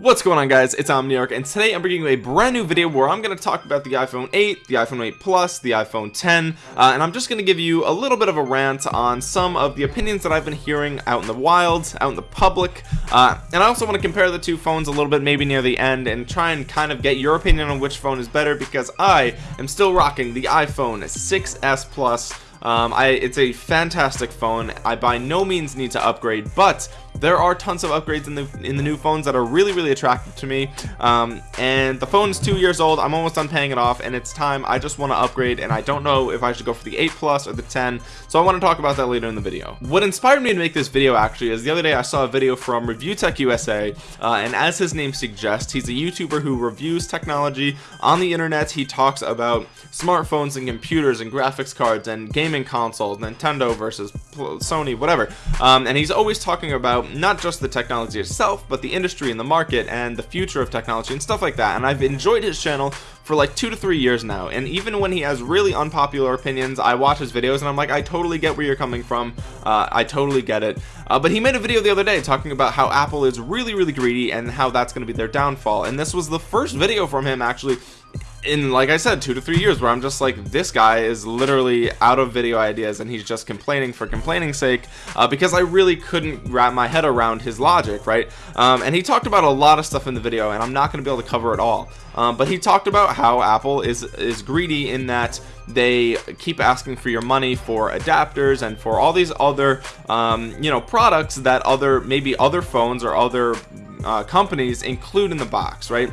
What's going on guys? It's Omniarch and today I'm bringing you a brand new video where I'm going to talk about the iPhone 8 the iPhone 8 Plus the iPhone 10 uh, and I'm just going to give you a little bit of a rant on some of the opinions that I've been hearing out in the wild out in the public uh, and I also want to compare the two phones a little bit maybe near the end and try and kind of get your opinion on which phone is better because I am still rocking the iPhone 6s Plus. Um, I it's a fantastic phone. I by no means need to upgrade but there are tons of upgrades in the in the new phones that are really really attractive to me. Um, and the phone is two years old. I'm almost done paying it off and it's time I just want to upgrade and I don't know if I should go for the 8 plus or the 10 so I want to talk about that later in the video. What inspired me to make this video actually is the other day I saw a video from Review Tech USA uh, and as his name suggests he's a YouTuber who reviews technology on the internet. He talks about smartphones and computers and graphics cards and gaming consoles Nintendo versus Sony whatever. Um, and he's always talking about not just the technology itself but the industry and the market and the future of technology and stuff like that. And I've enjoyed his channel for like two to three years now. And even when he has really unpopular opinions I watch his videos and I'm like I totally get where you're coming from. Uh, I totally get it. Uh, but he made a video the other day talking about how Apple is really really greedy and how that's going to be their downfall. And this was the first video from him actually in like I said two to three years where I'm just like this guy is literally out of video ideas and he's just complaining for complaining sake uh, because I really couldn't wrap my head around his logic right? Um, and he talked about a lot of stuff in the video and I'm not going to be able to cover it all. Um, but he talked about how Apple is is greedy in that they keep asking for your money for adapters and for all these other um, you know products that other maybe other phones or other uh, companies include in the box right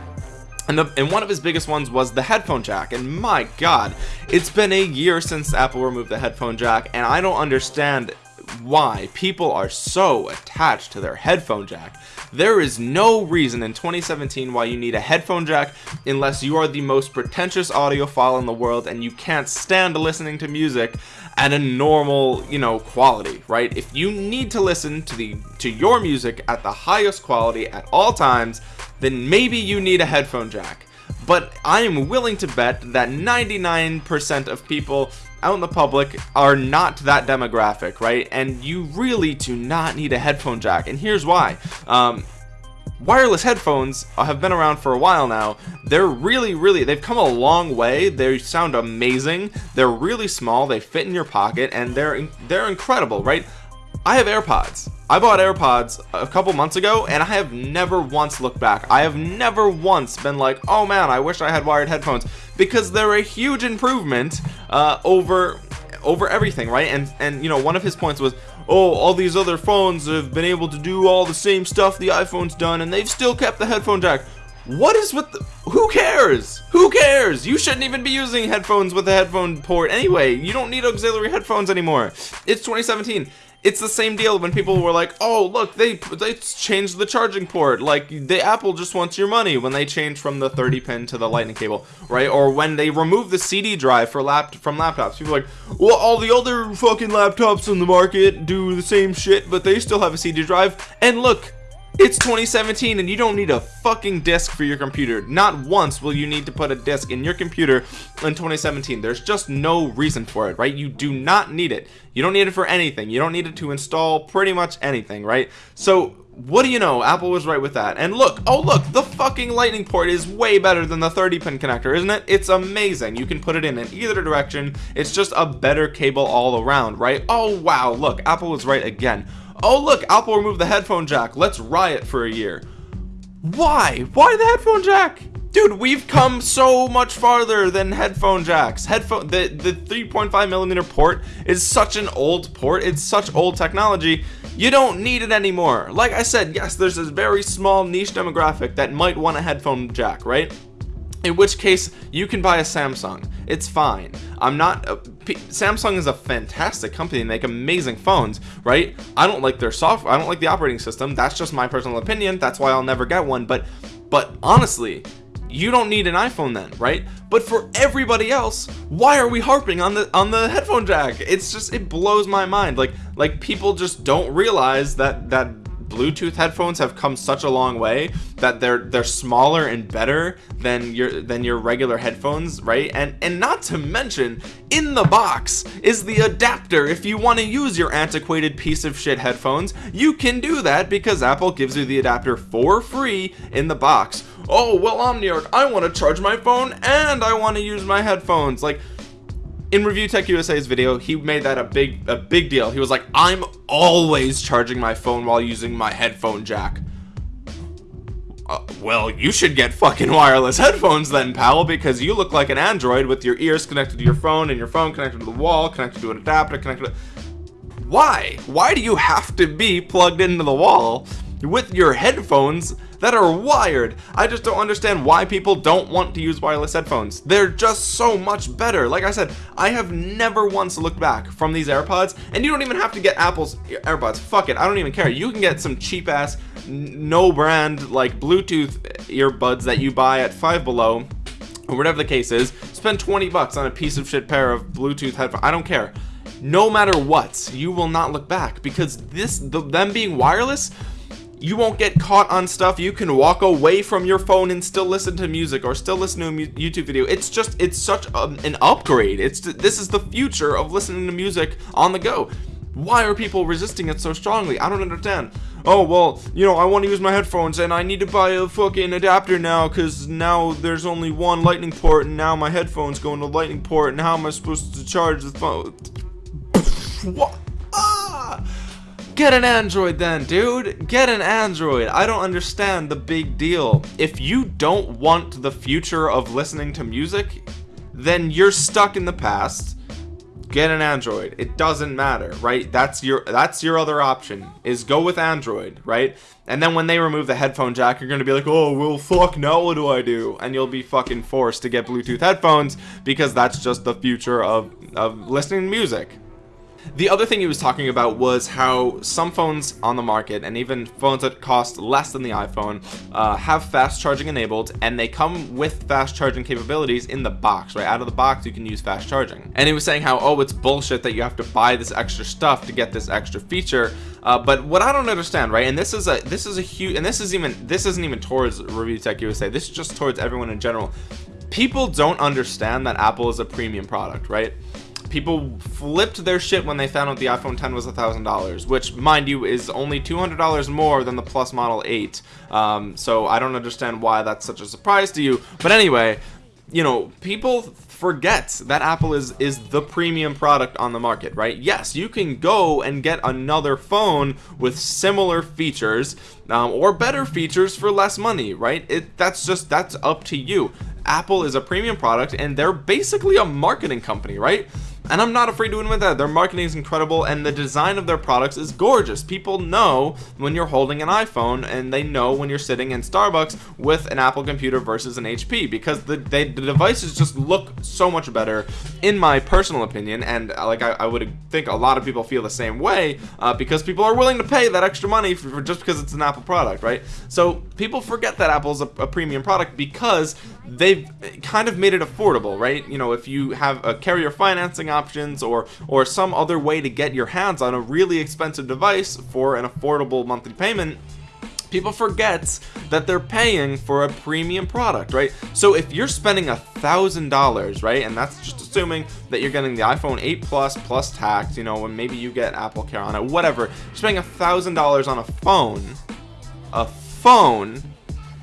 and, the, and one of his biggest ones was the headphone jack. And my god it's been a year since Apple removed the headphone jack and I don't understand why people are so attached to their headphone jack. There is no reason in 2017 why you need a headphone jack unless you are the most pretentious audiophile in the world and you can't stand listening to music at a normal you know quality right? If you need to listen to the to your music at the highest quality at all times then maybe you need a headphone jack. But I am willing to bet that 99% of people out in the public are not that demographic right? And you really do not need a headphone jack. And here's why. Um, wireless headphones have been around for a while now. They're really really they've come a long way. They sound amazing. They're really small. They fit in your pocket and they're they're incredible right? I have AirPods I bought AirPods a couple months ago and I have never once looked back. I have never once been like oh man I wish I had wired headphones. Because they're a huge improvement uh, over over everything right? And and you know one of his points was oh all these other phones have been able to do all the same stuff the iPhone's done and they've still kept the headphone jack. What is with the, who cares? Who cares? You shouldn't even be using headphones with a headphone port anyway. You don't need auxiliary headphones anymore. It's 2017 it's the same deal when people were like oh look they they changed the charging port. Like the apple just wants your money when they change from the 30 pin to the lightning cable right? Or when they remove the cd drive for lap from laptops. People like well all the other fucking laptops in the market do the same shit but they still have a cd drive. And look it's 2017 and you don't need a fucking disk for your computer. Not once will you need to put a disk in your computer in 2017 there's just no reason for it right? You do not need it. You don't need it for anything. You don't need it to install pretty much anything right? So what do you know? Apple was right with that. And look oh look the fucking lightning port is way better than the 30 pin connector isn't it? It's amazing. You can put it in in either direction. It's just a better cable all around right? Oh wow. Look apple was right again. Oh look apple removed the headphone jack. Let's riot for a year. Why? Why the headphone jack? Dude we've come so much farther than headphone jacks. Headphone the the 3.5 millimeter port is such an old port. It's such old technology you don't need it anymore. Like i said yes there's this very small niche demographic that might want a headphone jack right? In which case you can buy a Samsung. It's fine. I'm not uh, Samsung is a fantastic company. They make amazing phones right? I don't like their software I don't like the operating system. That's just my personal opinion. That's why I'll never get one. But but honestly you don't need an iPhone then right? But for everybody else why are we harping on the on the headphone jack? It's just it blows my mind. Like like people just don't realize that that Bluetooth headphones have come such a long way that they're they're smaller and better than your than your regular headphones right? And and not to mention in the box is the adapter. If you want to use your antiquated piece of shit headphones you can do that because Apple gives you the adapter for free in the box. Oh well Omniarch I want to charge my phone and I want to use my headphones. Like in review tech usa's video he made that a big a big deal. He was like i'm always charging my phone while using my headphone jack. Uh, well you should get fucking wireless headphones then pal because you look like an android with your ears connected to your phone and your phone connected to the wall connected to an adapter connected to... why? Why do you have to be plugged into the wall with your headphones that are wired. I just don't understand why people don't want to use wireless headphones. They're just so much better. Like I said I have never once looked back from these AirPods and you don't even have to get Apple's AirPods. Fuck it. I don't even care. You can get some cheap ass no brand like Bluetooth earbuds that you buy at five below or whatever the case is. Spend 20 bucks on a piece of shit pair of Bluetooth headphones I don't care. No matter what you will not look back because this the, them being wireless you won't get caught on stuff. You can walk away from your phone and still listen to music or still listen to a youtube video. It's just it's such a, an upgrade. It's this is the future of listening to music on the go. Why are people resisting it so strongly? I don't understand. Oh well you know i want to use my headphones and i need to buy a fucking adapter now because now there's only one lightning port and now my headphones go into lightning port and how am i supposed to charge the phone what? Ah Get an Android then, dude. Get an Android. I don't understand the big deal. If you don't want the future of listening to music, then you're stuck in the past. Get an Android. It doesn't matter, right? That's your that's your other option is go with Android, right? And then when they remove the headphone jack, you're gonna be like, oh well, fuck. Now what do I do? And you'll be fucking forced to get Bluetooth headphones because that's just the future of of listening to music the other thing he was talking about was how some phones on the market and even phones that cost less than the iPhone uh, have fast charging enabled and they come with fast charging capabilities in the box right? Out of the box you can use fast charging. And he was saying how oh it's bullshit that you have to buy this extra stuff to get this extra feature. Uh, but what I don't understand right and this is a this is a huge and this is even this isn't even towards review tech USA this is just towards everyone in general. People don't understand that Apple is a premium product right people flipped their shit when they found out the iphone 10 was a thousand dollars which mind you is only two hundred dollars more than the plus model 8 um, so i don't understand why that's such a surprise to you. But anyway you know people forget that apple is is the premium product on the market right? Yes you can go and get another phone with similar features um, or better features for less money right? It that's just that's up to you. Apple is a premium product and they're basically a marketing company right and I'm not afraid to admit that. Their marketing is incredible and the design of their products is gorgeous. People know when you're holding an iPhone and they know when you're sitting in Starbucks with an Apple computer versus an HP because the, they, the devices just look so much better in my personal opinion. And uh, like I, I would think a lot of people feel the same way uh, because people are willing to pay that extra money for, for, just because it's an Apple product right? So people forget that Apple's a, a premium product because they've kind of made it affordable right? You know if you have a carrier financing options or or some other way to get your hands on a really expensive device for an affordable monthly payment people forget that they're paying for a premium product right? So if you're spending a thousand dollars right and that's just assuming that you're getting the iphone 8 plus plus tax you know and maybe you get apple care on it whatever. You're spending a thousand dollars on a phone a phone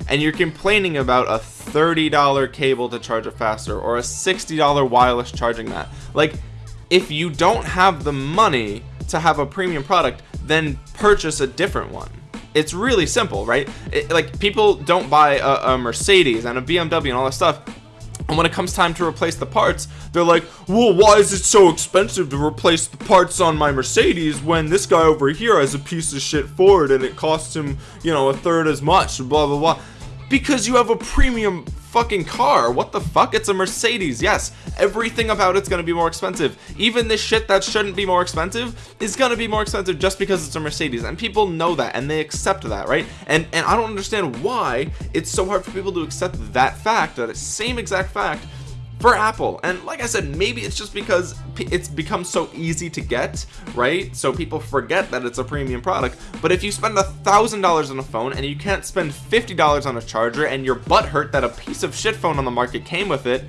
and you're complaining about a $30 cable to charge it faster or a $60 wireless charging mat. Like if you don't have the money to have a premium product then purchase a different one. It's really simple right? It, like people don't buy a, a Mercedes and a BMW and all that stuff. And when it comes time to replace the parts they're like well why is it so expensive to replace the parts on my Mercedes when this guy over here has a piece of shit Ford and it costs him you know a third as much? Blah blah blah because you have a premium fucking car. What the fuck? It's a Mercedes. Yes everything about it's gonna be more expensive. Even this shit that shouldn't be more expensive is gonna be more expensive just because it's a Mercedes. And people know that and they accept that right? And and I don't understand why it's so hard for people to accept that fact that same exact fact for Apple. And like I said maybe it's just because it's become so easy to get right? So people forget that it's a premium product. But if you spend a thousand dollars on a phone and you can't spend fifty dollars on a charger and your butt hurt that a piece of shit phone on the market came with it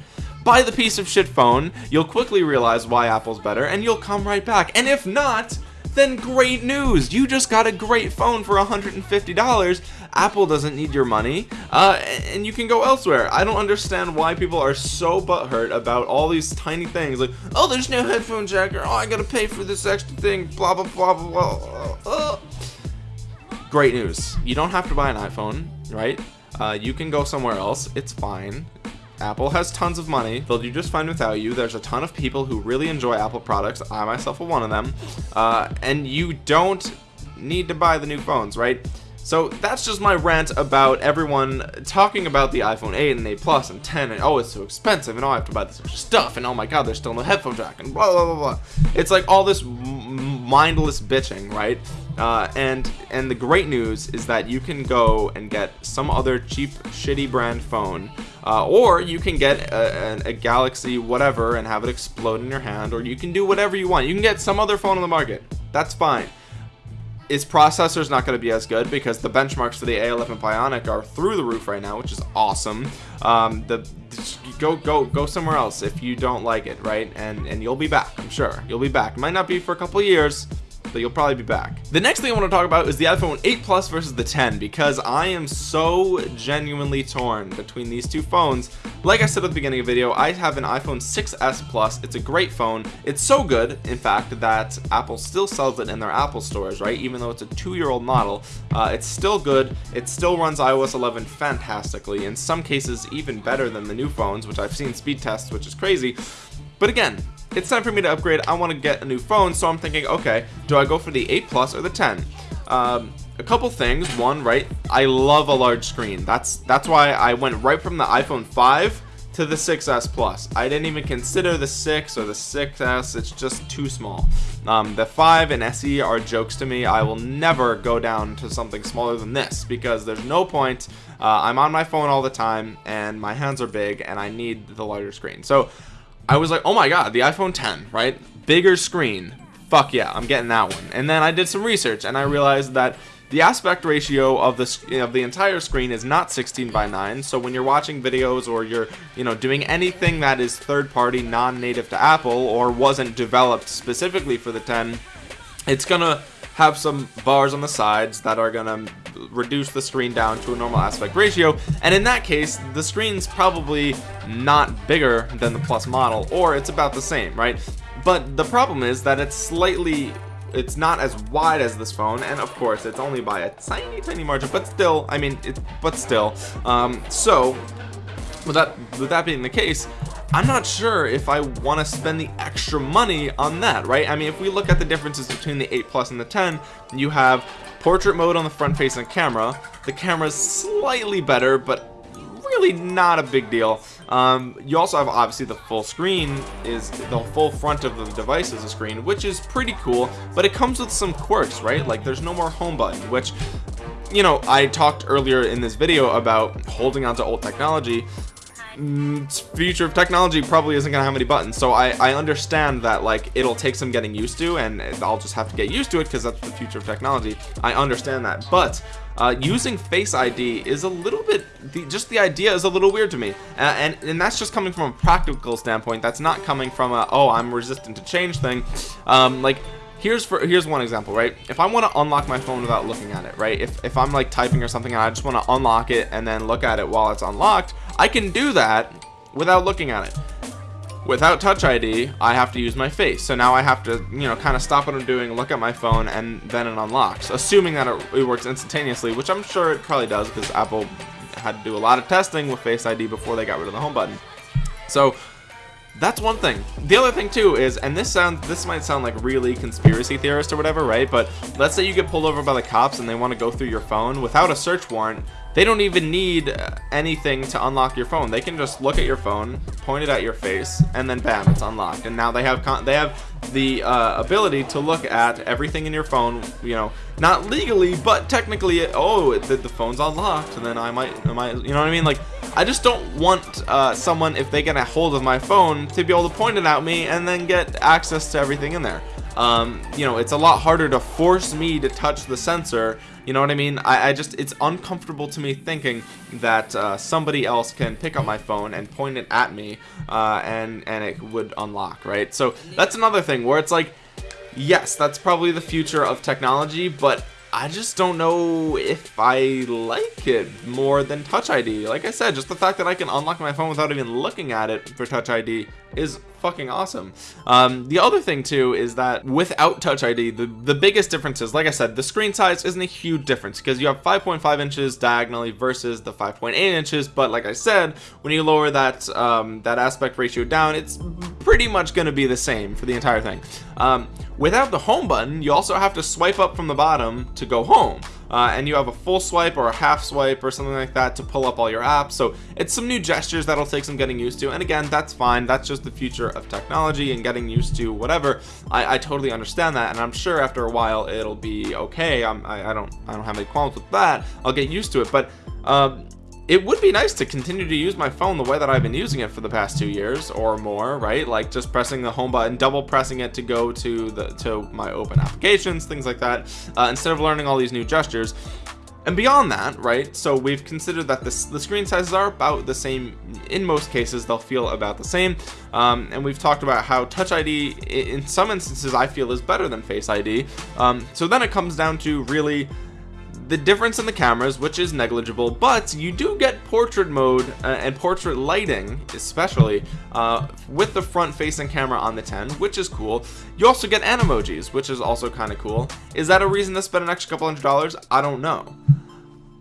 buy the piece of shit phone. You'll quickly realize why Apple's better and you'll come right back. And if not then great news. You just got a great phone for $150 Apple doesn't need your money uh, and you can go elsewhere. I don't understand why people are so butthurt about all these tiny things like oh there's no headphone jack oh I gotta pay for this extra thing blah blah blah blah blah uh. great news. You don't have to buy an iPhone right? Uh, you can go somewhere else. It's fine. Apple has tons of money. They'll do just fine without you. There's a ton of people who really enjoy Apple products. I myself am one of them. Uh, and you don't need to buy the new phones right so that's just my rant about everyone talking about the iPhone 8 and 8 Plus and 10 and oh it's so expensive and oh I have to buy this extra stuff and oh my god there's still no headphone jack and blah blah blah blah. It's like all this mindless bitching right? Uh, and and the great news is that you can go and get some other cheap shitty brand phone uh, or you can get a, a, a, Galaxy whatever and have it explode in your hand or you can do whatever you want. You can get some other phone on the market. That's fine its processor is not going to be as good because the benchmarks for the A11 Bionic are through the roof right now which is awesome. Um, the go go go somewhere else if you don't like it right? And and you'll be back I'm sure. You'll be back. Might not be for a couple years you'll probably be back. The next thing I want to talk about is the iPhone 8 Plus versus the 10 because I am so genuinely torn between these two phones. Like I said at the beginning of the video I have an iPhone 6s Plus. It's a great phone. It's so good in fact that Apple still sells it in their Apple stores right? Even though it's a two-year-old model uh, it's still good. It still runs iOS 11 fantastically in some cases even better than the new phones which I've seen speed tests which is crazy. But again it's time for me to upgrade. I want to get a new phone so I'm thinking okay do I go for the 8 plus or the 10 um, a couple things. One right I love a large screen. That's that's why I went right from the iPhone 5 to the 6s plus. I didn't even consider the 6 or the 6s it's just too small. Um, the 5 and SE are jokes to me. I will never go down to something smaller than this because there's no point. Uh, I'm on my phone all the time and my hands are big and I need the larger screen. So I was like oh my god the iPhone 10 right? Bigger screen. Fuck yeah I'm getting that one. And then I did some research and I realized that the aspect ratio of the of the entire screen is not 16 by 9 so when you're watching videos or you're you know doing anything that is third-party non-native to Apple or wasn't developed specifically for the 10 it's gonna have some bars on the sides that are gonna reduce the screen down to a normal aspect ratio and in that case the screen's probably not bigger than the plus model or it's about the same right? But the problem is that it's slightly it's not as wide as this phone and of course it's only by a tiny tiny margin but still I mean it but still. Um so with that with that being the case I'm not sure if I want to spend the extra money on that right? I mean if we look at the differences between the 8 plus and the 10 you have portrait mode on the front facing camera. The camera is slightly better but really not a big deal. Um, you also have obviously the full screen is the full front of the device is a screen which is pretty cool but it comes with some quirks right? Like there's no more home button which you know I talked earlier in this video about holding on to old technology future of technology probably isn't gonna have any buttons so I I understand that like it'll take some getting used to and I'll just have to get used to it because that's the future of technology. I understand that but uh, using face ID is a little bit the, just the idea is a little weird to me. And, and, and that's just coming from a practical standpoint that's not coming from a oh I'm resistant to change thing. Um, like here's for here's one example right? If I want to unlock my phone without looking at it right? If, if I'm like typing or something and I just want to unlock it and then look at it while it's unlocked I can do that without looking at it. Without touch ID I have to use my face. So now I have to you know kind of stop what I'm doing look at my phone and then it unlocks assuming that it, it works instantaneously which I'm sure it probably does because Apple had to do a lot of testing with face ID before they got rid of the home button. So that's one thing. The other thing too is and this sounds this might sound like really conspiracy theorist or whatever right? But let's say you get pulled over by the cops and they want to go through your phone without a search warrant they don't even need anything to unlock your phone. They can just look at your phone point it at your face and then bam it's unlocked. And now they have they have the uh, ability to look at everything in your phone you know not legally but technically oh the, the phone's unlocked and then I might I might you know what I mean? Like I just don't want uh, someone if they get a hold of my phone to be able to point it at me and then get access to everything in there um, you know it's a lot harder to force me to touch the sensor. You know what I mean? I, I just it's uncomfortable to me thinking that uh, somebody else can pick up my phone and point it at me uh, and and it would unlock right? So that's another thing where it's like yes that's probably the future of technology but I just don't know if I like it more than Touch ID. Like I said, just the fact that I can unlock my phone without even looking at it for Touch ID is fucking awesome. Um, the other thing too is that without Touch ID, the, the biggest difference is, like I said, the screen size isn't a huge difference because you have 5.5 inches diagonally versus the 5.8 inches. But like I said, when you lower that um, that aspect ratio down, it's pretty much going to be the same for the entire thing. Um, without the home button, you also have to swipe up from the bottom to go home. Uh, and you have a full swipe or a half swipe or something like that to pull up all your apps. So it's some new gestures that'll take some getting used to. And again that's fine. That's just the future of technology and getting used to whatever. I, I totally understand that. And I'm sure after a while it'll be okay. I, I don't I don't have any qualms with that. I'll get used to it. But um, it would be nice to continue to use my phone the way that I've been using it for the past two years or more right? Like just pressing the home button double pressing it to go to the to my open applications things like that uh, instead of learning all these new gestures. And beyond that right so we've considered that this the screen sizes are about the same. In most cases they'll feel about the same. Um, and we've talked about how touch ID in some instances I feel is better than face ID um, so then it comes down to really the difference in the cameras which is negligible but you do get portrait mode uh, and portrait lighting especially uh, with the front facing camera on the 10 which is cool. You also get animojis which is also kind of cool. Is that a reason to spend an extra couple hundred dollars? I don't know.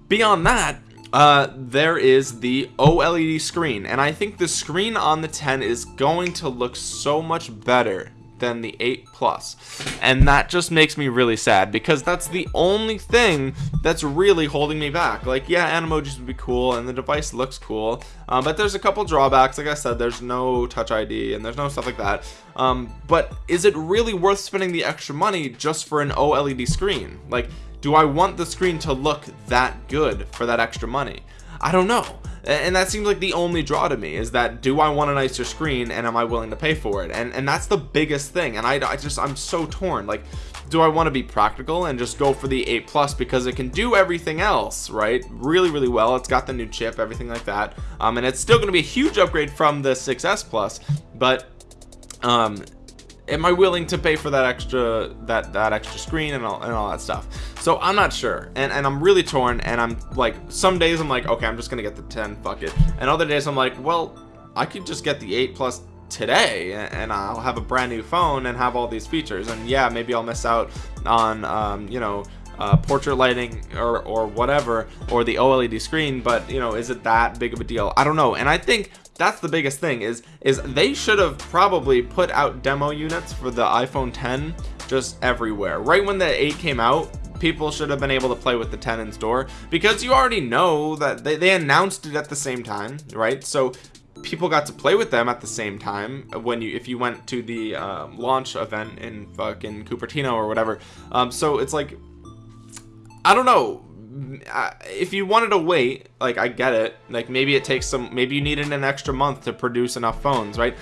Beyond that uh, there is the OLED screen and I think the screen on the 10 is going to look so much better than the 8 plus. And that just makes me really sad because that's the only thing that's really holding me back. Like yeah animojis would be cool and the device looks cool um, but there's a couple drawbacks. Like I said there's no touch ID and there's no stuff like that. Um, but is it really worth spending the extra money just for an OLED screen? Like do I want the screen to look that good for that extra money? I don't know and that seems like the only draw to me is that do I want a nicer screen and am I willing to pay for it? And and that's the biggest thing and I, I just I'm so torn like do I want to be practical and just go for the 8 plus because it can do everything else right? Really really well it's got the new chip everything like that um and it's still going to be a huge upgrade from the 6s plus but um am I willing to pay for that extra that that extra screen and all and all that stuff? So I'm not sure. And and I'm really torn and I'm like some days I'm like okay I'm just gonna get the 10 fuck it. And other days I'm like well I could just get the 8 plus today and I'll have a brand new phone and have all these features. And yeah maybe I'll miss out on um, you know uh, portrait lighting or, or whatever or the OLED screen but you know is it that big of a deal? I don't know. And I think that's the biggest thing is is they should have probably put out demo units for the iPhone 10 just everywhere. Right when the 8 came out people should have been able to play with the 10 in store because you already know that they, they announced it at the same time right? So people got to play with them at the same time when you if you went to the uh, launch event in fucking Cupertino or whatever. Um, so it's like I don't know if you wanted to wait like I get it. Like maybe it takes some maybe you needed an extra month to produce enough phones right?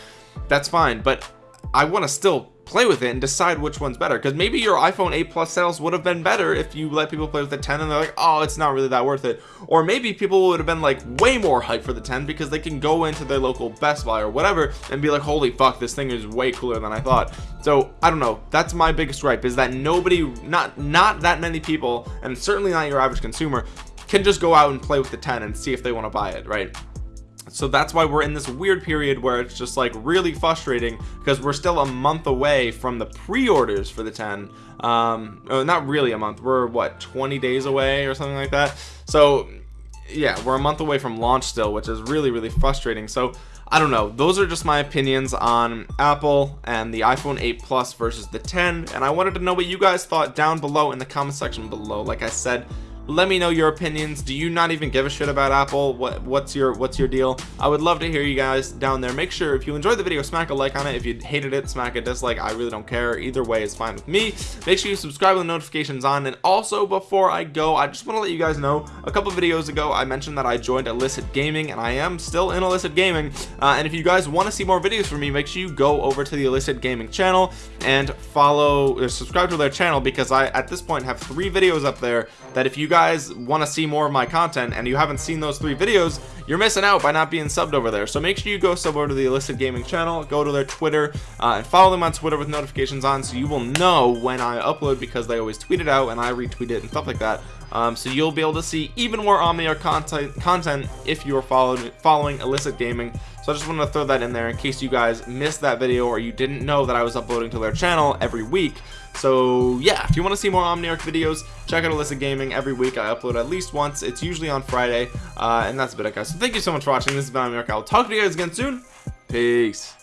That's fine but I want to still play with it and decide which one's better. Because maybe your iphone 8 plus sales would have been better if you let people play with the 10 and they're like oh it's not really that worth it. Or maybe people would have been like way more hype for the 10 because they can go into their local best buy or whatever and be like holy fuck this thing is way cooler than i thought. So i don't know. That's my biggest gripe is that nobody not not that many people and certainly not your average consumer can just go out and play with the 10 and see if they want to buy it right so that's why we're in this weird period where it's just like really frustrating because we're still a month away from the pre-orders for the 10 um oh, not really a month. We're what 20 days away or something like that? So yeah we're a month away from launch still which is really really frustrating. So I don't know. Those are just my opinions on Apple and the iPhone 8 Plus versus the 10 and I wanted to know what you guys thought down below in the comment section below. Like I said let me know your opinions. Do you not even give a shit about apple? What what's your what's your deal? I would love to hear you guys down there. Make sure if you enjoyed the video smack a like on it. If you hated it smack a dislike. I really don't care. Either way is fine with me. Make sure you subscribe with notifications on. And also before i go i just want to let you guys know a couple videos ago i mentioned that i joined illicit gaming and i am still in illicit gaming. Uh, and if you guys want to see more videos from me make sure you go over to the illicit gaming channel and follow or subscribe to their channel because i at this point have three videos up there that if you guys want to see more of my content and you haven't seen those three videos you're missing out by not being subbed over there. So make sure you go sub over to the illicit gaming channel go to their twitter uh, and follow them on twitter with notifications on so you will know when i upload because they always tweet it out and i retweet it and stuff like that. Um, so you'll be able to see even more Omniarch content content if you're following illicit gaming so I just wanted to throw that in there in case you guys missed that video or you didn't know that I was uploading to their channel every week. So yeah if you want to see more Omniarch videos check out illicit gaming. Every week I upload at least once. It's usually on Friday uh, and that's about it guys. So thank you so much for watching. This is Omniarch. I'll talk to you guys again soon. Peace